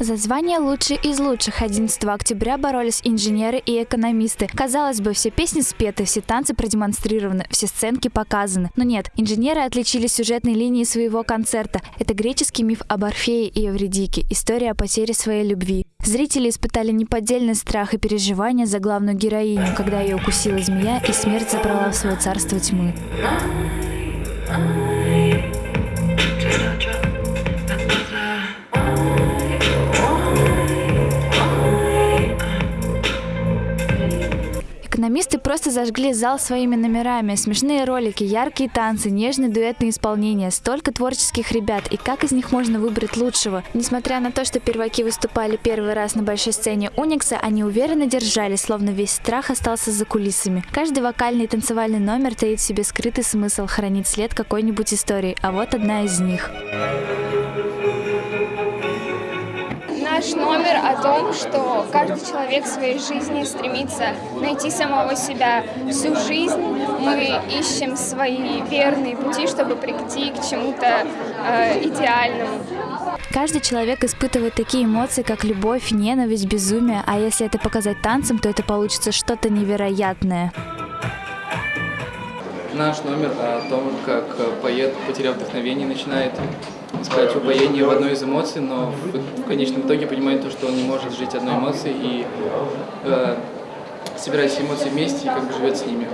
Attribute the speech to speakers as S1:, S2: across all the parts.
S1: За звание «Лучший из лучших» 11 октября боролись инженеры и экономисты. Казалось бы, все песни спеты, все танцы продемонстрированы, все сценки показаны. Но нет, инженеры отличились сюжетной линией своего концерта. Это греческий миф об Орфее и Эвредике, история о потере своей любви. Зрители испытали неподдельный страх и переживания за главную героиню, когда ее укусила змея и смерть забрала в свое царство тьмы. Экономисты просто зажгли зал своими номерами. Смешные ролики, яркие танцы, нежные дуэтные исполнения. Столько творческих ребят. И как из них можно выбрать лучшего? Несмотря на то, что перваки выступали первый раз на большой сцене Уникса, они уверенно держались, словно весь страх остался за кулисами. Каждый вокальный и танцевальный номер таит в себе скрытый смысл хранить след какой-нибудь истории. А вот одна из них.
S2: Наш номер о том, что каждый человек в своей жизни стремится найти самого себя. Всю жизнь мы ищем свои верные пути, чтобы прийти к чему-то э, идеальному.
S1: Каждый человек испытывает такие эмоции, как любовь, ненависть, безумие, а если это показать танцем, то это получится что-то невероятное.
S3: Наш номер о том, как поэт, потеряв вдохновение, начинает искать упоение в одной из эмоций, но в, конечном итоге понимает то, что он не может жить одной эмоцией и э, собирать все эмоции вместе и как бы живет с ними.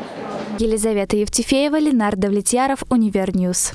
S1: Елизавета Евтефеева, Ленар Давлетьяров, Univer News.